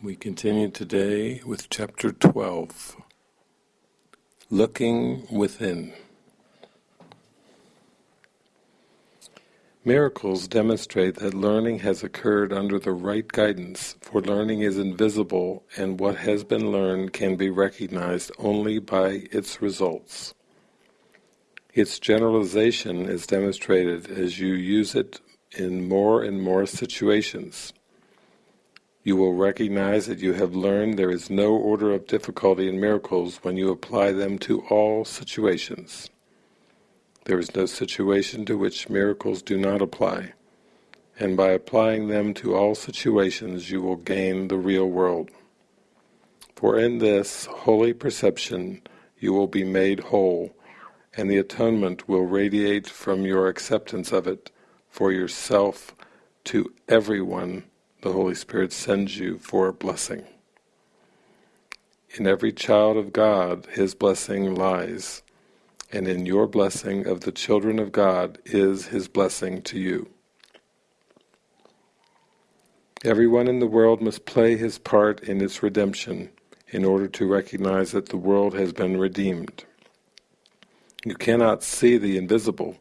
We continue today with chapter 12, Looking Within. Miracles demonstrate that learning has occurred under the right guidance, for learning is invisible and what has been learned can be recognized only by its results. Its generalization is demonstrated as you use it in more and more situations. You will recognize that you have learned there is no order of difficulty in miracles when you apply them to all situations. There is no situation to which miracles do not apply, and by applying them to all situations you will gain the real world. For in this holy perception you will be made whole, and the atonement will radiate from your acceptance of it for yourself to everyone the Holy Spirit sends you for a blessing. In every child of God His blessing lies, and in your blessing of the children of God is His blessing to you. Everyone in the world must play his part in its redemption in order to recognize that the world has been redeemed. You cannot see the invisible,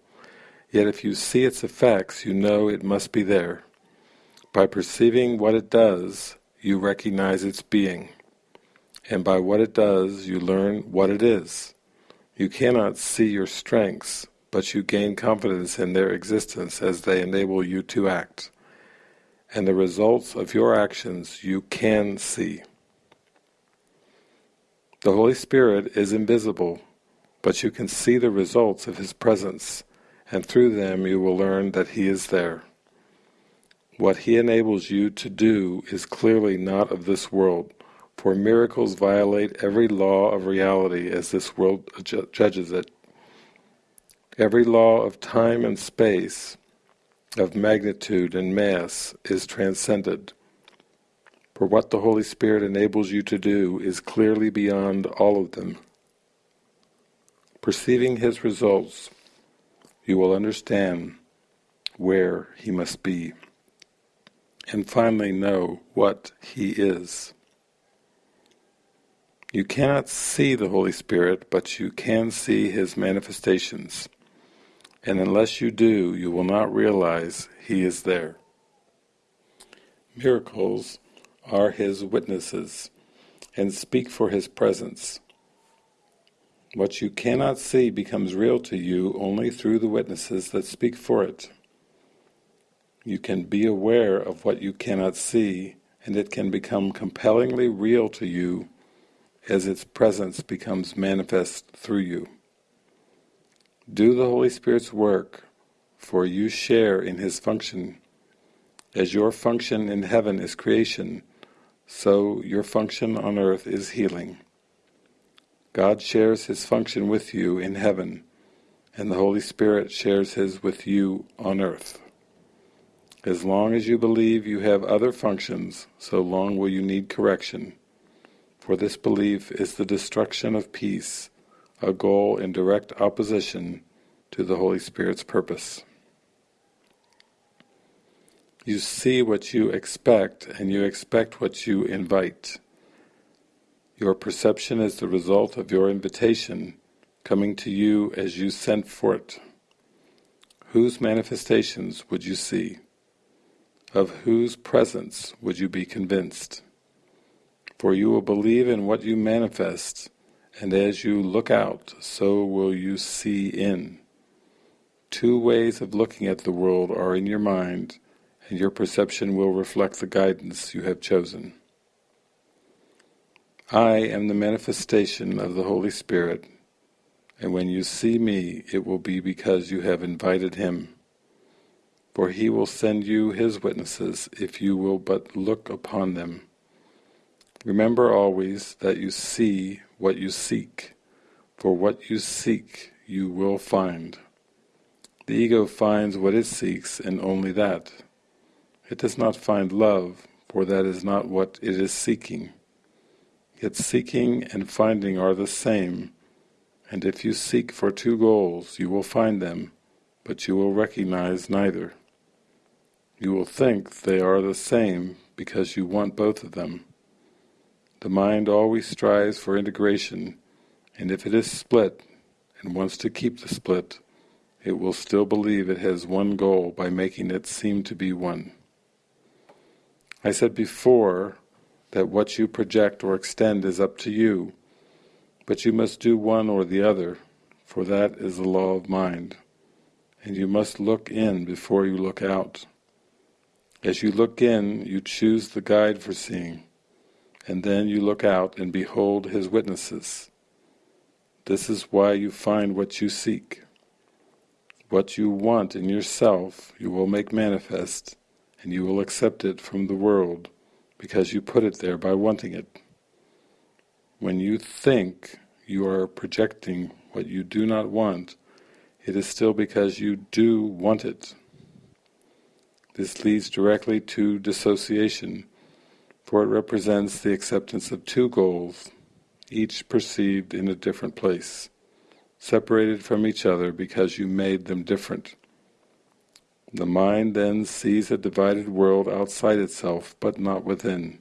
yet if you see its effects you know it must be there. By perceiving what it does, you recognize its being, and by what it does you learn what it is. You cannot see your strengths, but you gain confidence in their existence as they enable you to act. And the results of your actions you can see. The Holy Spirit is invisible, but you can see the results of His presence, and through them you will learn that He is there. What he enables you to do is clearly not of this world, for miracles violate every law of reality as this world judges it. Every law of time and space, of magnitude and mass, is transcended. For what the Holy Spirit enables you to do is clearly beyond all of them. Perceiving His results, you will understand where He must be and finally know what He is. You cannot see the Holy Spirit, but you can see His manifestations, and unless you do, you will not realize He is there. Miracles are His witnesses, and speak for His presence. What you cannot see becomes real to you only through the witnesses that speak for it. You can be aware of what you cannot see, and it can become compellingly real to you as its presence becomes manifest through you. Do the Holy Spirit's work, for you share in His function. As your function in heaven is creation, so your function on earth is healing. God shares His function with you in heaven, and the Holy Spirit shares His with you on earth. As long as you believe you have other functions, so long will you need correction. For this belief is the destruction of peace, a goal in direct opposition to the Holy Spirit's purpose. You see what you expect, and you expect what you invite. Your perception is the result of your invitation, coming to you as you sent for it. Whose manifestations would you see? Of whose presence would you be convinced? For you will believe in what you manifest, and as you look out, so will you see in. Two ways of looking at the world are in your mind, and your perception will reflect the guidance you have chosen. I am the manifestation of the Holy Spirit, and when you see me, it will be because you have invited Him for he will send you his witnesses if you will but look upon them. Remember always that you see what you seek, for what you seek you will find. The ego finds what it seeks and only that. It does not find love, for that is not what it is seeking. Yet seeking and finding are the same, and if you seek for two goals you will find them, but you will recognize neither. You will think they are the same because you want both of them, The mind always strives for integration, and if it is split and wants to keep the split, it will still believe it has one goal by making it seem to be one. I said before that what you project or extend is up to you, but you must do one or the other, for that is the law of mind, and you must look in before you look out. As you look in, you choose the guide for seeing, and then you look out and behold his witnesses. This is why you find what you seek. What you want in yourself you will make manifest, and you will accept it from the world, because you put it there by wanting it. When you think you are projecting what you do not want, it is still because you do want it. This leads directly to dissociation, for it represents the acceptance of two goals, each perceived in a different place separated from each other because you made them different. The mind then sees a divided world outside itself, but not within.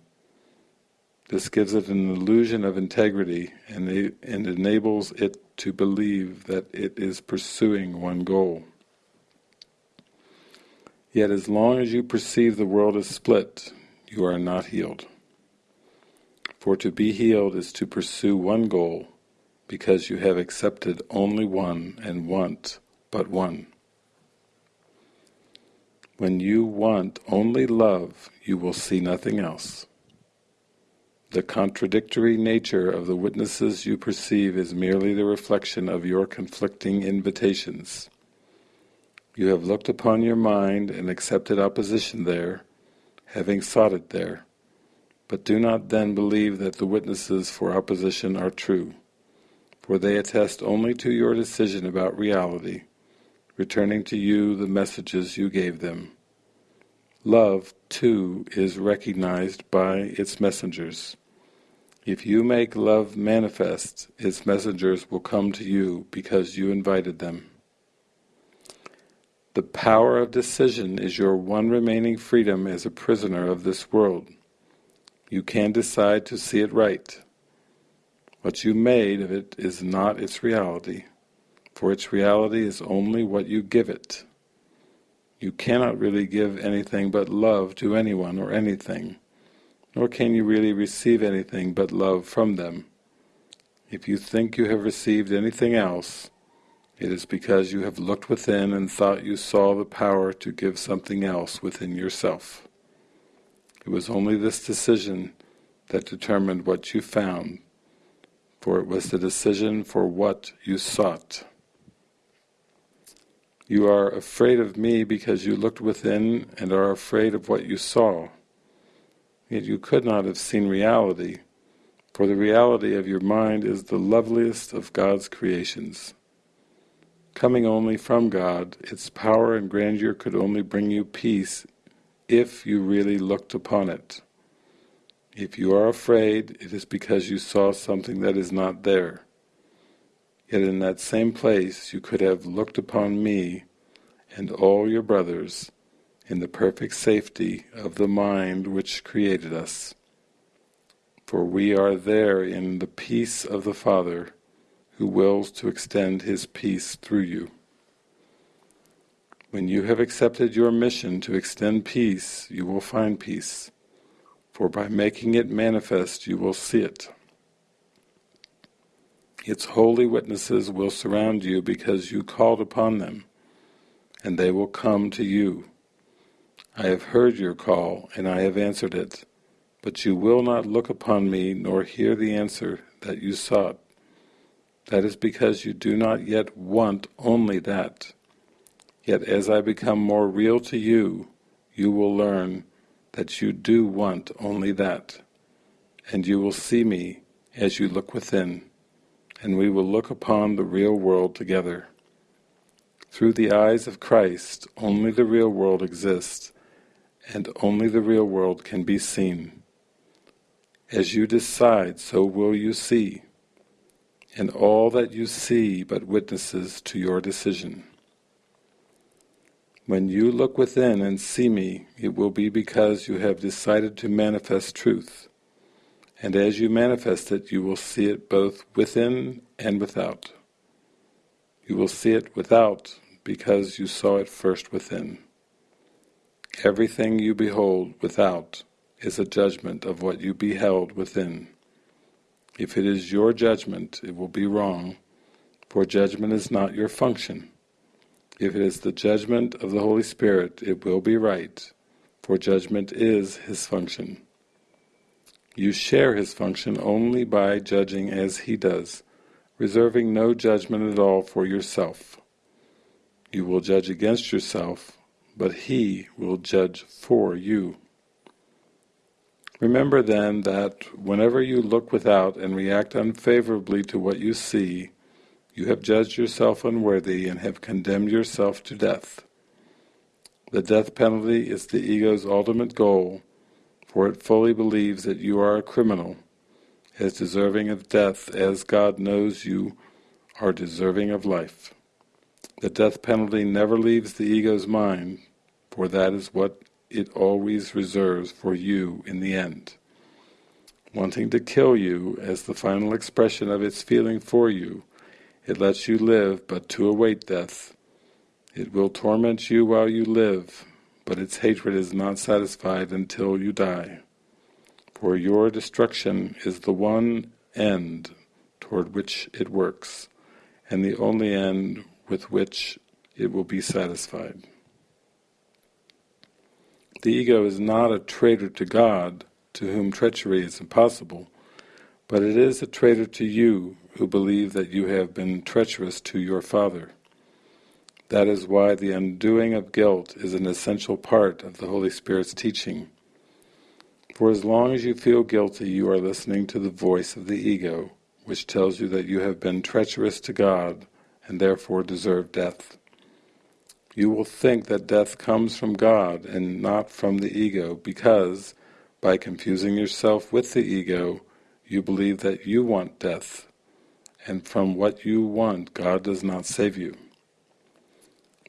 This gives it an illusion of integrity and, and enables it to believe that it is pursuing one goal. Yet as long as you perceive the world as split, you are not healed. For to be healed is to pursue one goal, because you have accepted only one and want but one. When you want only love, you will see nothing else. The contradictory nature of the witnesses you perceive is merely the reflection of your conflicting invitations. You have looked upon your mind and accepted opposition there, having sought it there, but do not then believe that the witnesses for opposition are true for they attest only to your decision about reality, returning to you the messages you gave them. Love, too, is recognized by its messengers. If you make love manifest, its messengers will come to you because you invited them. The power of decision is your one remaining freedom as a prisoner of this world. You can decide to see it right, what you made of it is not its reality, for its reality is only what you give it. You cannot really give anything but love to anyone or anything, nor can you really receive anything but love from them. If you think you have received anything else, it is because you have looked within and thought you saw the power to give something else within yourself. It was only this decision that determined what you found for it was the decision for what you sought. You are afraid of me because you looked within and are afraid of what you saw. Yet you could not have seen reality, for the reality of your mind is the loveliest of God's creations. Coming only from God, its power and grandeur could only bring you peace if you really looked upon it. If you are afraid, it is because you saw something that is not there. Yet in that same place you could have looked upon me and all your brothers in the perfect safety of the mind which created us. For we are there in the peace of the Father, who wills to extend his peace through you. When you have accepted your mission to extend peace, you will find peace for by making it manifest you will see it. Its holy witnesses will surround you because you called upon them, and they will come to you. I have heard your call, and I have answered it, but you will not look upon me nor hear the answer that you sought. That is because you do not yet want only that. Yet as I become more real to you, you will learn that you do want only that, and you will see me as you look within, and we will look upon the real world together. Through the eyes of Christ, only the real world exists, and only the real world can be seen. As you decide, so will you see, and all that you see but witnesses to your decision. When you look within and see me, it will be because you have decided to manifest truth, and as you manifest it you will see it both within and without. You will see it without because you saw it first within. Everything you behold without is a judgment of what you beheld within. If it is your judgment, it will be wrong, for judgment is not your function. If it is the judgment of the Holy Spirit, it will be right, for judgment is His function. You share His function only by judging as He does, reserving no judgment at all for yourself. You will judge against yourself, but He will judge for you. Remember then that whenever you look without and react unfavorably to what you see, you have judged yourself unworthy and have condemned yourself to death. The death penalty is the ego's ultimate goal, for it fully believes that you are a criminal, as deserving of death as God knows you are deserving of life. The death penalty never leaves the ego's mind, for that is what it always reserves for you in the end. Wanting to kill you as the final expression of its feeling for you, it lets you live but to await death. It will torment you while you live, but its hatred is not satisfied until you die. For your destruction is the one end toward which it works, and the only end with which it will be satisfied. The ego is not a traitor to God, to whom treachery is impossible, but it is a traitor to you who believe that you have been treacherous to your Father. That is why the undoing of guilt is an essential part of the Holy Spirit's teaching. For as long as you feel guilty, you are listening to the voice of the ego, which tells you that you have been treacherous to God and therefore deserve death you will think that death comes from God and not from the ego because, by confusing yourself with the ego, you believe that you want death, and from what you want God does not save you.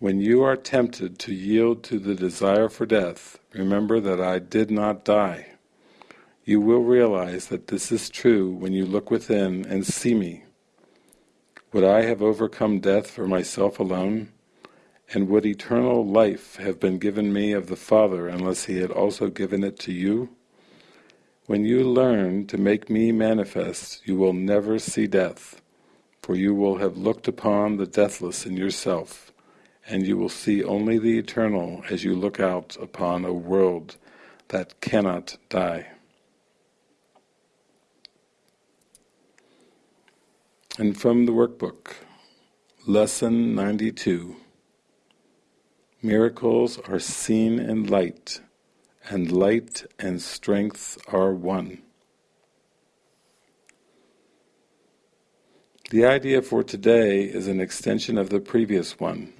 When you are tempted to yield to the desire for death, remember that I did not die. You will realize that this is true when you look within and see me. Would I have overcome death for myself alone? And would eternal life have been given me of the Father unless he had also given it to you? When you learn to make me manifest, you will never see death, for you will have looked upon the deathless in yourself, and you will see only the eternal as you look out upon a world that cannot die. And from the workbook, Lesson 92 Miracles are seen in light, and light and strength are one. The idea for today is an extension of the previous one.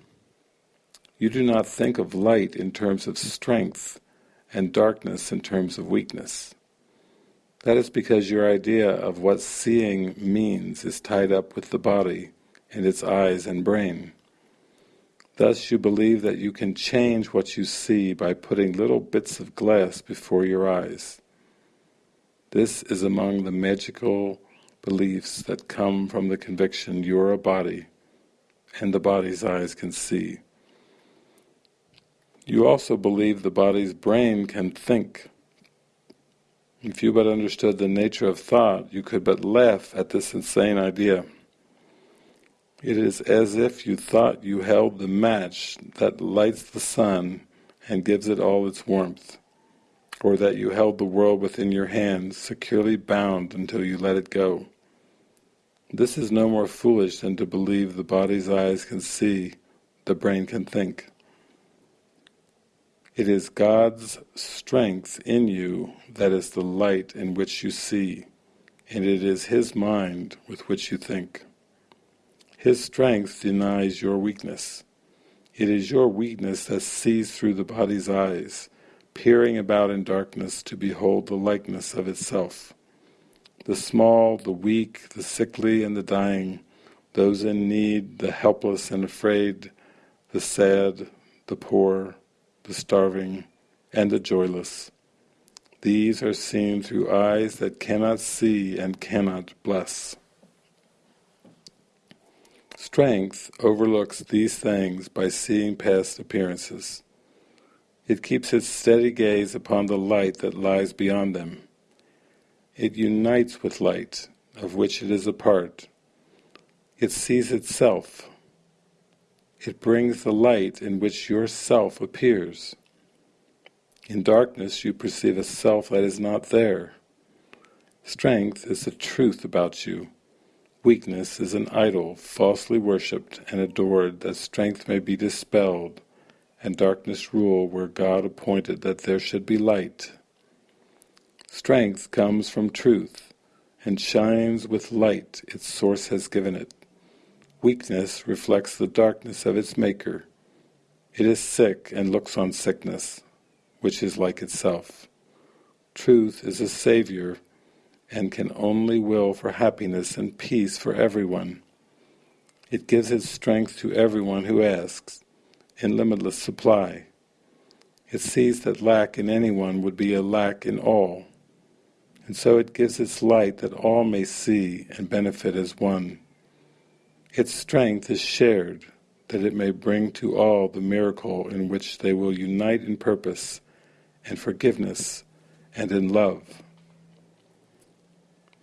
You do not think of light in terms of strength and darkness in terms of weakness. That is because your idea of what seeing means is tied up with the body and its eyes and brain. Thus you believe that you can change what you see by putting little bits of glass before your eyes. This is among the magical beliefs that come from the conviction you are a body and the body's eyes can see. You also believe the body's brain can think. If you but understood the nature of thought, you could but laugh at this insane idea. It is as if you thought you held the match that lights the sun and gives it all its warmth, or that you held the world within your hands, securely bound until you let it go. This is no more foolish than to believe the body's eyes can see, the brain can think. It is God's strength in you that is the light in which you see, and it is His mind with which you think. His strength denies your weakness. It is your weakness that sees through the body's eyes, peering about in darkness to behold the likeness of itself. The small, the weak, the sickly and the dying, those in need, the helpless and afraid, the sad, the poor, the starving, and the joyless. these are seen through eyes that cannot see and cannot bless. Strength overlooks these things by seeing past appearances. It keeps its steady gaze upon the light that lies beyond them. It unites with light, of which it is a part. It sees itself. It brings the light in which your self appears. In darkness you perceive a self that is not there. Strength is the truth about you. Weakness is an idol falsely worshipped and adored that strength may be dispelled and darkness rule where God appointed that there should be light. Strength comes from truth and shines with light its source has given it. Weakness reflects the darkness of its maker. It is sick and looks on sickness which is like itself. Truth is a saviour and can only will for happiness and peace for everyone. It gives its strength to everyone who asks, in limitless supply. It sees that lack in anyone would be a lack in all, and so it gives its light that all may see and benefit as one. Its strength is shared, that it may bring to all the miracle in which they will unite in purpose and forgiveness and in love.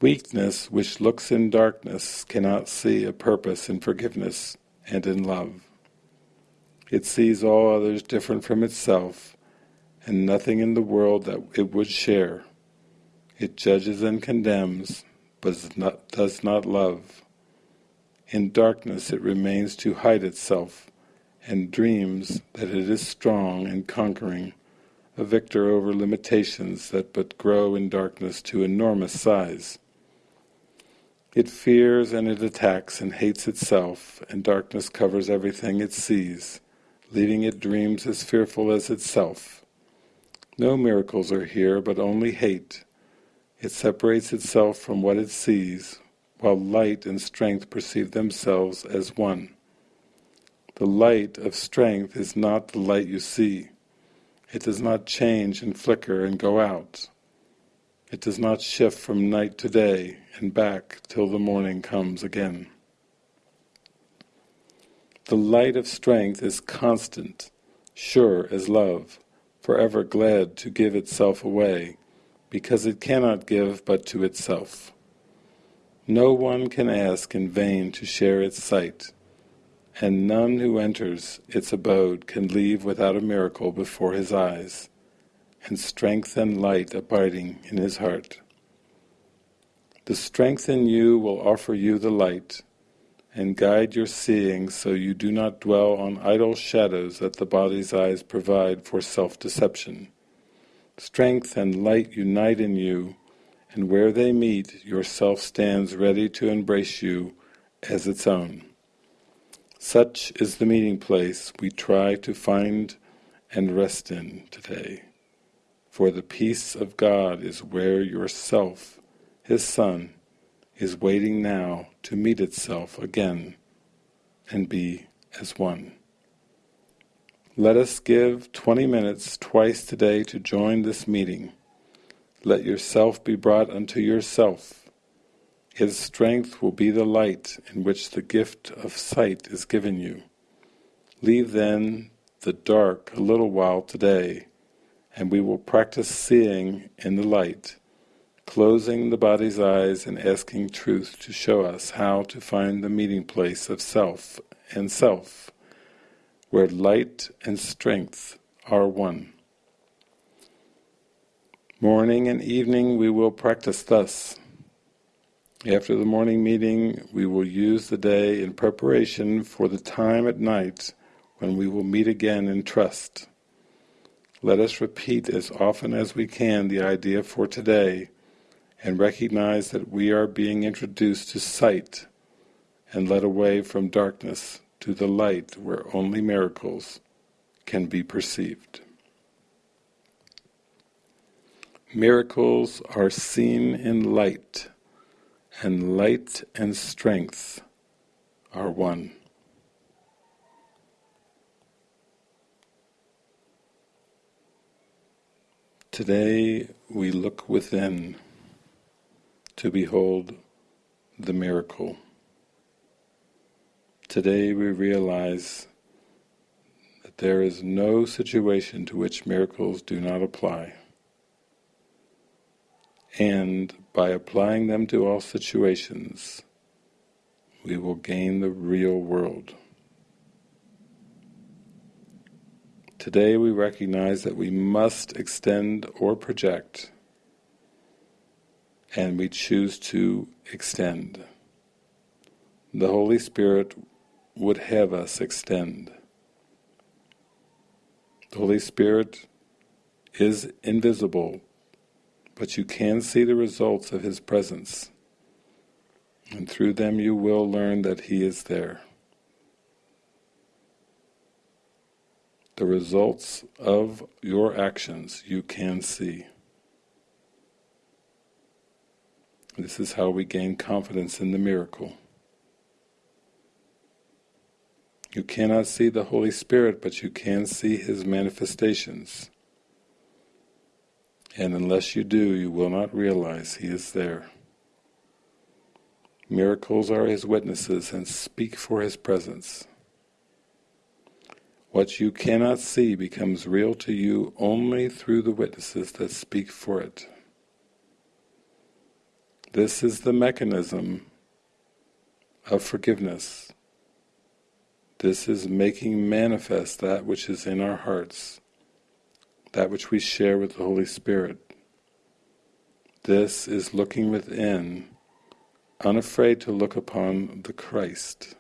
Weakness which looks in darkness cannot see a purpose in forgiveness and in love. It sees all others different from itself and nothing in the world that it would share. It judges and condemns, but does not love. In darkness it remains to hide itself, and dreams that it is strong and conquering, a victor over limitations that but grow in darkness to enormous size. It fears and it attacks and hates itself, and darkness covers everything it sees, leaving it dreams as fearful as itself. No miracles are here, but only hate. It separates itself from what it sees, while light and strength perceive themselves as one. The light of strength is not the light you see. It does not change and flicker and go out. It does not shift from night to day and back till the morning comes again. The light of strength is constant, sure as love, forever glad to give itself away, because it cannot give but to itself. No one can ask in vain to share its sight, and none who enters its abode can leave without a miracle before his eyes, and strength and light abiding in his heart. The strength in you will offer you the light, and guide your seeing so you do not dwell on idle shadows that the body's eyes provide for self-deception. Strength and light unite in you, and where they meet, your self stands ready to embrace you as its own. Such is the meeting place we try to find and rest in today. For the peace of God is where yourself, His Son, is waiting now to meet itself again and be as one. Let us give twenty minutes twice today to join this meeting. Let yourself be brought unto yourself his strength will be the light in which the gift of sight is given you. Leave then the dark a little while today, and we will practice seeing in the light, closing the body's eyes and asking truth to show us how to find the meeting place of self and self, where light and strength are one. Morning and evening we will practice thus. After the morning meeting, we will use the day in preparation for the time at night when we will meet again in trust. Let us repeat as often as we can the idea for today and recognize that we are being introduced to sight and led away from darkness to the light where only miracles can be perceived. Miracles are seen in light and light and strength are one. Today we look within to behold the miracle. Today we realize that there is no situation to which miracles do not apply. And by applying them to all situations, we will gain the real world. Today we recognize that we must extend or project, and we choose to extend. The Holy Spirit would have us extend. The Holy Spirit is invisible, but you can see the results of His presence, and through them you will learn that He is there. the results of your actions you can see. This is how we gain confidence in the miracle. You cannot see the Holy Spirit, but you can see His manifestations. And unless you do, you will not realize He is there. Miracles are His witnesses and speak for His presence. What you cannot see becomes real to you only through the witnesses that speak for it. This is the mechanism of forgiveness. This is making manifest that which is in our hearts, that which we share with the Holy Spirit. This is looking within, unafraid to look upon the Christ.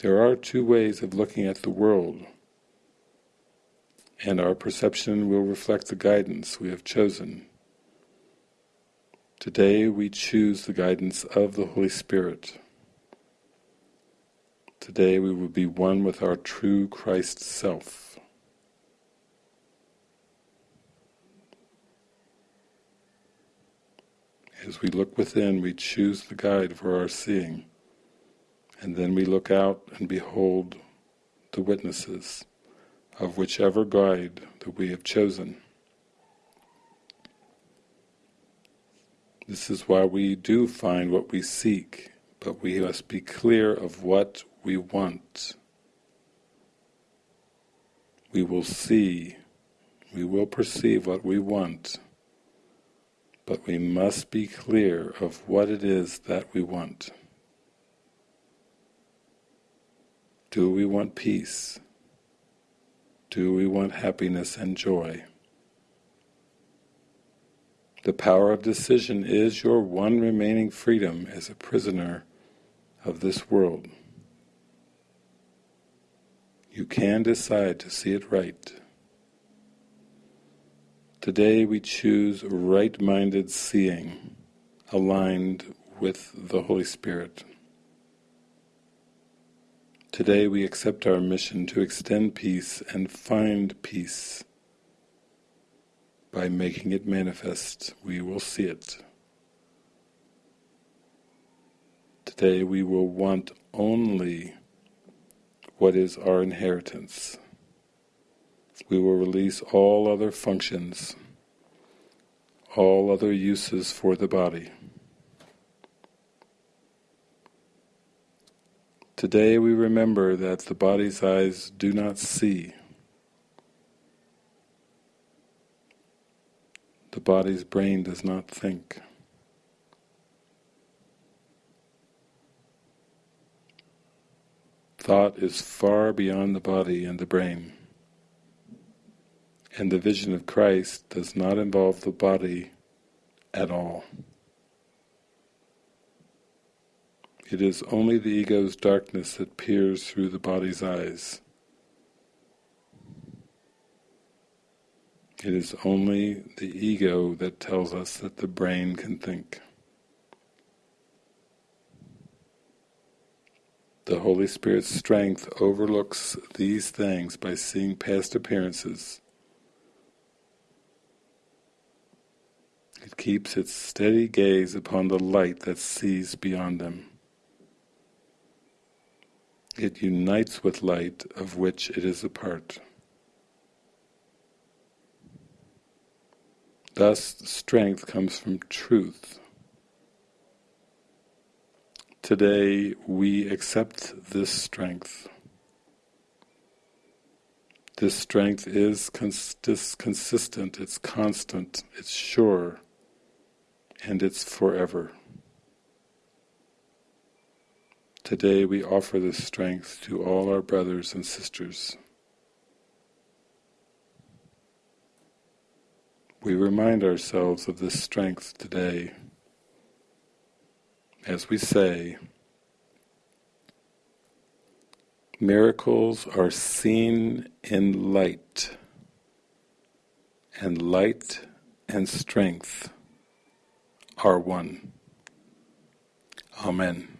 There are two ways of looking at the world, and our perception will reflect the guidance we have chosen. Today we choose the guidance of the Holy Spirit. Today we will be one with our true Christ self. As we look within, we choose the guide for our seeing. And then we look out and behold the witnesses of whichever guide that we have chosen. This is why we do find what we seek, but we must be clear of what we want. We will see, we will perceive what we want, but we must be clear of what it is that we want. Do we want peace? Do we want happiness and joy? The power of decision is your one remaining freedom as a prisoner of this world. You can decide to see it right. Today we choose right-minded seeing, aligned with the Holy Spirit. Today we accept our mission to extend peace and find peace. By making it manifest, we will see it. Today we will want only what is our inheritance. We will release all other functions, all other uses for the body. Today we remember that the body's eyes do not see. The body's brain does not think. Thought is far beyond the body and the brain. And the vision of Christ does not involve the body at all. It is only the ego's darkness that peers through the body's eyes. It is only the ego that tells us that the brain can think. The Holy Spirit's strength overlooks these things by seeing past appearances. It keeps its steady gaze upon the light that sees beyond them. It unites with light of which it is a part. Thus, strength comes from truth. Today, we accept this strength. This strength is cons consistent, it's constant, it's sure, and it's forever. Today we offer this strength to all our brothers and sisters. We remind ourselves of this strength today as we say, miracles are seen in light, and light and strength are one. Amen.